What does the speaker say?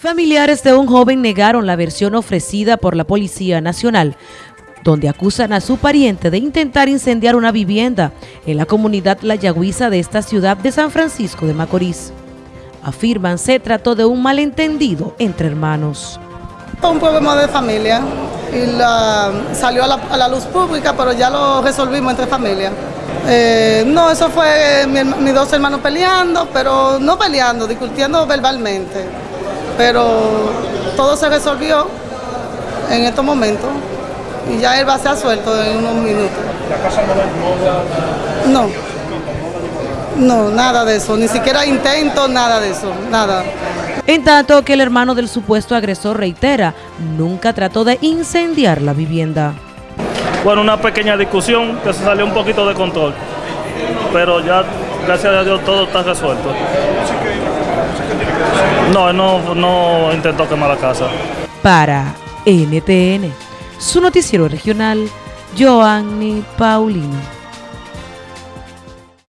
Familiares de un joven negaron la versión ofrecida por la Policía Nacional, donde acusan a su pariente de intentar incendiar una vivienda en la comunidad La Yagüiza de esta ciudad de San Francisco de Macorís. Afirman se trató de un malentendido entre hermanos. Un problema de familia y salió a la, luz pública, pero ya lo resolvimos entre familia. Eh, no, eso fue mis mi dos hermanos peleando, pero no peleando, discutiendo verbalmente pero todo se resolvió en estos momentos y ya él va a ser suelto en unos minutos. ¿La casa no, no No, no, nada de eso, ni siquiera intento nada de eso, nada. En tanto que el hermano del supuesto agresor reitera, nunca trató de incendiar la vivienda. Bueno, una pequeña discusión que se salió un poquito de control, pero ya, gracias a Dios, todo está resuelto. No, no, no intentó quemar la casa. Para NTN, su noticiero regional, Joanny Paulino.